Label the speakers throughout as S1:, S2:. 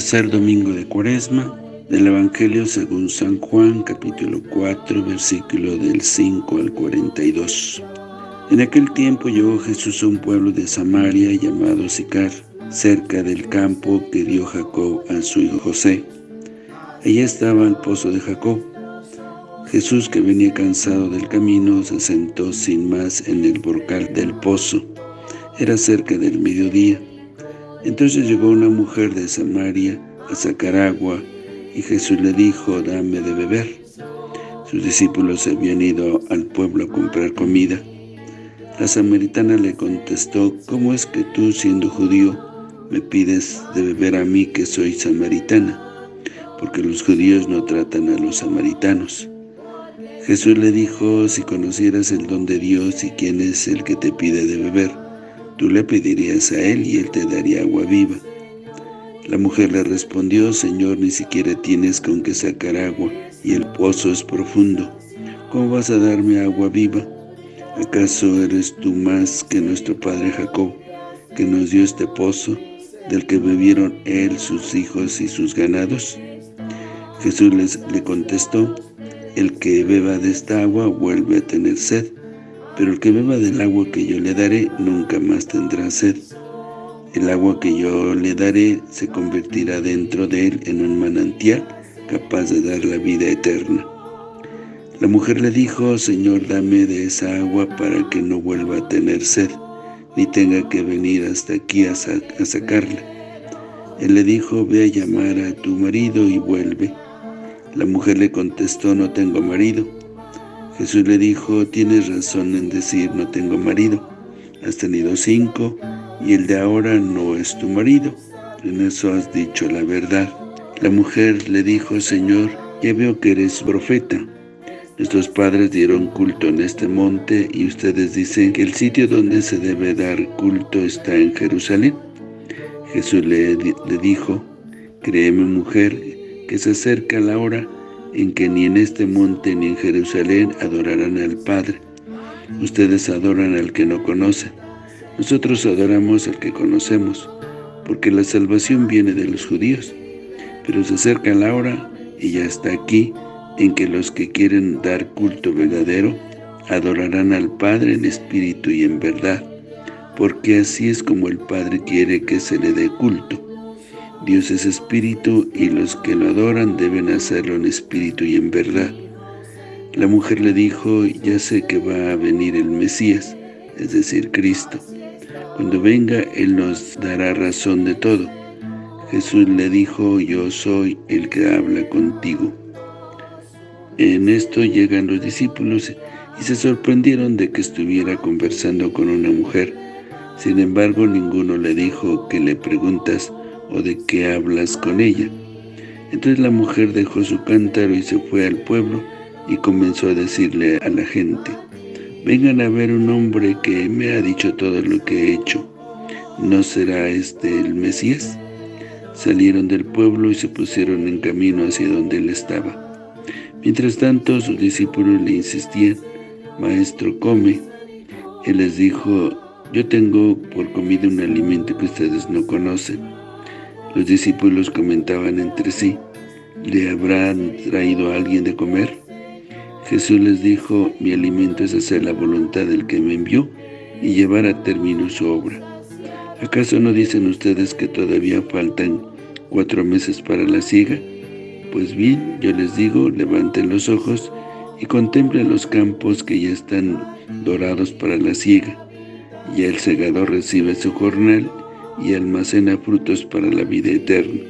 S1: Tercer domingo de Cuaresma del Evangelio según San Juan, capítulo 4, versículo del 5 al 42. En aquel tiempo llegó Jesús a un pueblo de Samaria llamado Sicar, cerca del campo que dio Jacob a su hijo José. Allí estaba el pozo de Jacob. Jesús, que venía cansado del camino, se sentó sin más en el borcal del pozo. Era cerca del mediodía. Entonces llegó una mujer de Samaria a sacar agua, y Jesús le dijo, dame de beber. Sus discípulos habían ido al pueblo a comprar comida. La samaritana le contestó, ¿cómo es que tú, siendo judío, me pides de beber a mí que soy samaritana? Porque los judíos no tratan a los samaritanos. Jesús le dijo, si conocieras el don de Dios y quién es el que te pide de beber, Tú le pedirías a él y él te daría agua viva. La mujer le respondió, Señor, ni siquiera tienes con qué sacar agua, y el pozo es profundo. ¿Cómo vas a darme agua viva? ¿Acaso eres tú más que nuestro padre Jacob, que nos dio este pozo, del que bebieron él, sus hijos y sus ganados? Jesús les, le contestó, el que beba de esta agua vuelve a tener sed, pero el que beba del agua que yo le daré, nunca más tendrá sed. El agua que yo le daré se convertirá dentro de él en un manantial capaz de dar la vida eterna. La mujer le dijo, Señor, dame de esa agua para que no vuelva a tener sed, ni tenga que venir hasta aquí a, sacarla. Él le dijo, ve a llamar a tu marido y vuelve. La mujer le contestó, no tengo marido. Jesús le dijo, tienes razón en decir, no tengo marido. Has tenido cinco, y el de ahora no es tu marido. En eso has dicho la verdad. La mujer le dijo, Señor, ya veo que eres profeta. Nuestros padres dieron culto en este monte, y ustedes dicen que el sitio donde se debe dar culto está en Jerusalén. Jesús le, dijo, créeme mujer, que se acerca la hora en que ni en este monte ni en Jerusalén adorarán al Padre. Ustedes adoran al que no conocen. Nosotros adoramos al que conocemos, porque la salvación viene de los judíos. Pero se acerca la hora, y ya está aquí, en que los que quieren dar culto verdadero, adorarán al Padre en espíritu y en verdad, porque así es como el Padre quiere que se le dé culto. Dios es espíritu y los que lo adoran deben hacerlo en espíritu y en verdad. La mujer le dijo, ya sé que va a venir el Mesías, es decir, Cristo. Cuando venga, Él nos dará razón de todo. Jesús le dijo, yo soy el que habla contigo. En esto llegan los discípulos y se sorprendieron de que estuviera conversando con una mujer. Sin embargo, ninguno le dijo que le preguntas, o de qué hablas con ella. Entonces la mujer dejó su cántaro y se fue al pueblo y comenzó a decirle a la gente, vengan a ver un hombre que me ha dicho todo lo que he hecho. ¿No será este el Mesías? Salieron del pueblo y se pusieron en camino hacia donde él estaba. Mientras tanto, sus discípulos le insistían, Maestro, come. Él les dijo, yo tengo por comida un alimento que ustedes no conocen. Los discípulos comentaban entre sí, ¿le habrán traído a alguien de comer? Jesús les dijo, mi alimento es hacer la voluntad del que me envió y llevar a término su obra. ¿Acaso no dicen ustedes que todavía faltan cuatro meses para la siega? Pues bien, yo les digo, levanten los ojos y contemplen los campos que ya están dorados para la siega. Y el segador recibe su jornal y almacena frutos para la vida eterna.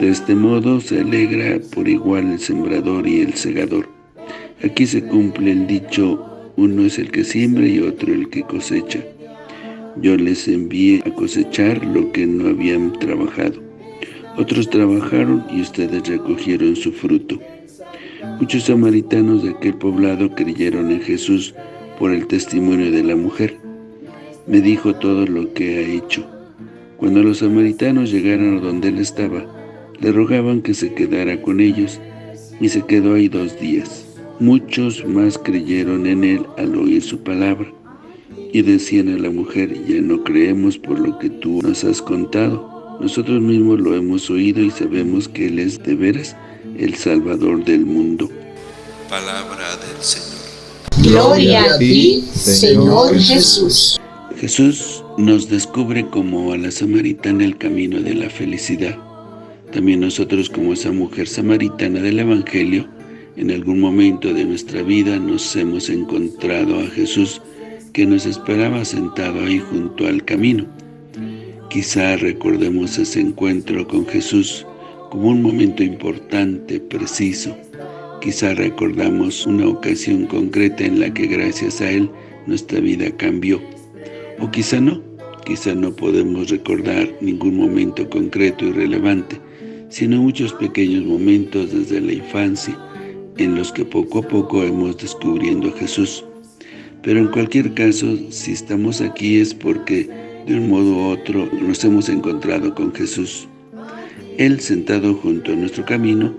S1: De este modo se alegra por igual el sembrador y el segador. Aquí se cumple el dicho, uno es el que siembra y otro el que cosecha. Yo les envié a cosechar lo que no habían trabajado. Otros trabajaron y ustedes recogieron su fruto. Muchos samaritanos de aquel poblado creyeron en Jesús por el testimonio de la mujer. Me dijo todo lo que ha hecho. Cuando los samaritanos llegaron a donde él estaba, le rogaban que se quedara con ellos, y se quedó ahí dos días. Muchos más creyeron en él al oír su palabra, y decían a la mujer, ya no creemos por lo que tú nos has contado, Nosotros mismos lo hemos oído y sabemos que Él es de veras el Salvador del mundo.
S2: Palabra del Señor.
S3: Gloria a ti, Señor Jesús.
S1: Jesús nos descubre como a la samaritana el camino de la felicidad. También nosotros como esa mujer samaritana del Evangelio, en algún momento de nuestra vida nos hemos encontrado a Jesús que nos esperaba sentado ahí junto al camino. Quizá recordemos ese encuentro con Jesús como un momento importante, preciso. Quizá recordamos una ocasión concreta en la que gracias a Él nuestra vida cambió. O quizá no, quizá no podemos recordar ningún momento concreto y relevante, sino muchos pequeños momentos desde la infancia, en los que poco a poco hemos descubriendo a Jesús. Pero en cualquier caso, si estamos aquí es porque de un modo u otro nos hemos encontrado con Jesús. Él, sentado junto a nuestro camino,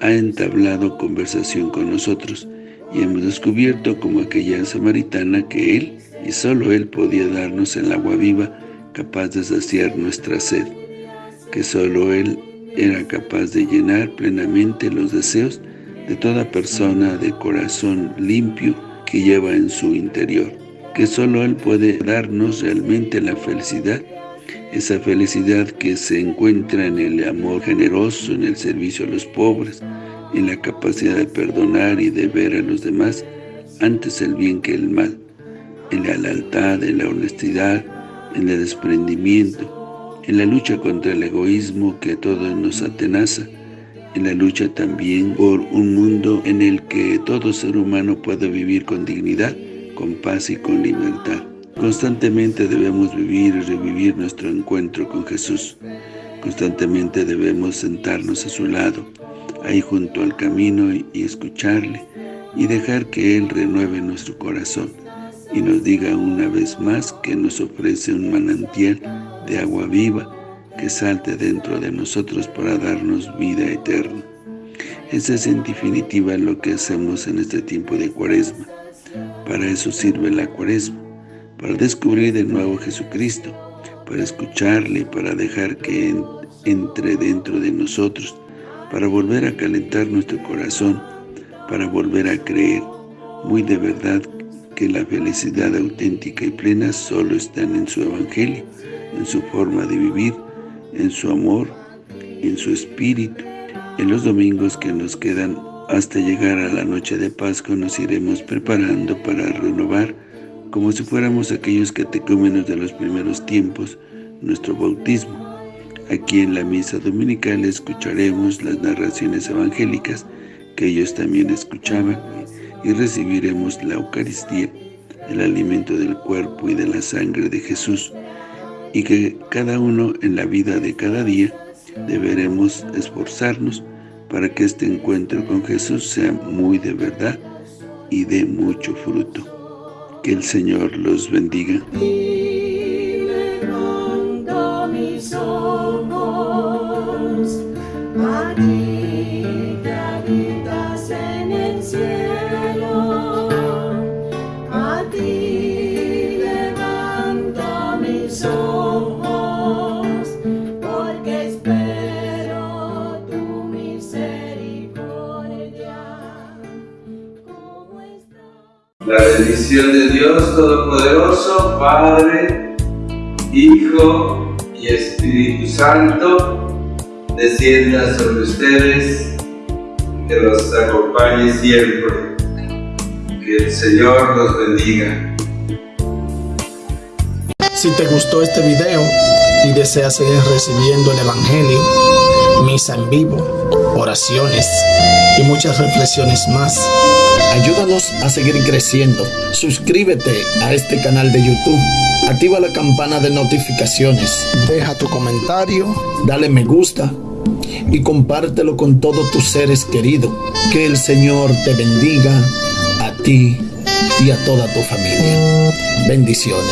S1: ha entablado conversación con nosotros y hemos descubierto como aquella samaritana que Él y solo Él podía darnos el agua viva capaz de saciar nuestra sed, que solo Él era capaz de llenar plenamente los deseos de toda persona de corazón limpio que lleva en su interior, que solo Él puede darnos realmente la felicidad, esa felicidad que se encuentra en el amor generoso, en el servicio a los pobres, en la capacidad de perdonar y de ver a los demás antes el bien que el mal, en la lealtad, en la honestidad, en el desprendimiento, en la lucha contra el egoísmo que a todos nos atenaza, en la lucha también por un mundo en el que todo ser humano pueda vivir con dignidad, con paz y con libertad. Constantemente debemos vivir y revivir nuestro encuentro con Jesús. Constantemente debemos sentarnos a su lado, ahí junto al camino y, escucharle y dejar que Él renueve nuestro corazón y nos diga una vez más que nos ofrece un manantial de agua viva que salte dentro de nosotros para darnos vida eterna. Esa es en definitiva lo que hacemos en este tiempo de cuaresma. Para eso sirve la cuaresma, para descubrir de nuevo Jesucristo, para escucharle, para dejar que entre dentro de nosotros, para volver a calentar nuestro corazón, para volver a creer muy de verdad la felicidad auténtica y plena solo está en su Evangelio, en su forma de vivir, en su amor, en su espíritu. En los domingos que nos quedan hasta llegar a la noche de Pascua nos iremos preparando para renovar, como si fuéramos aquellos catecúmenos de los primeros tiempos, nuestro bautismo. Aquí en la misa dominical escucharemos las narraciones evangélicas que ellos también escuchaban y recibiremos la Eucaristía, el alimento del cuerpo y de la sangre de Jesús, y que cada uno en la vida de cada día deberemos esforzarnos para que este encuentro con Jesús sea muy de verdad y de mucho fruto. Que el Señor los bendiga.
S4: Bendición de Dios Todopoderoso, Padre, Hijo y Espíritu Santo, descienda sobre ustedes, que los acompañe siempre. Que el Señor los bendiga.
S5: Si te gustó este video y deseas seguir recibiendo el Evangelio, misa en vivo, oraciones y muchas reflexiones más, Ayúdanos a seguir creciendo. Suscríbete a este canal de YouTube. Activa la campana de notificaciones. Deja tu comentario. Dale me gusta. Y compártelo con todos tus seres queridos. Que el Señor te bendiga a ti y a toda tu familia. Bendiciones.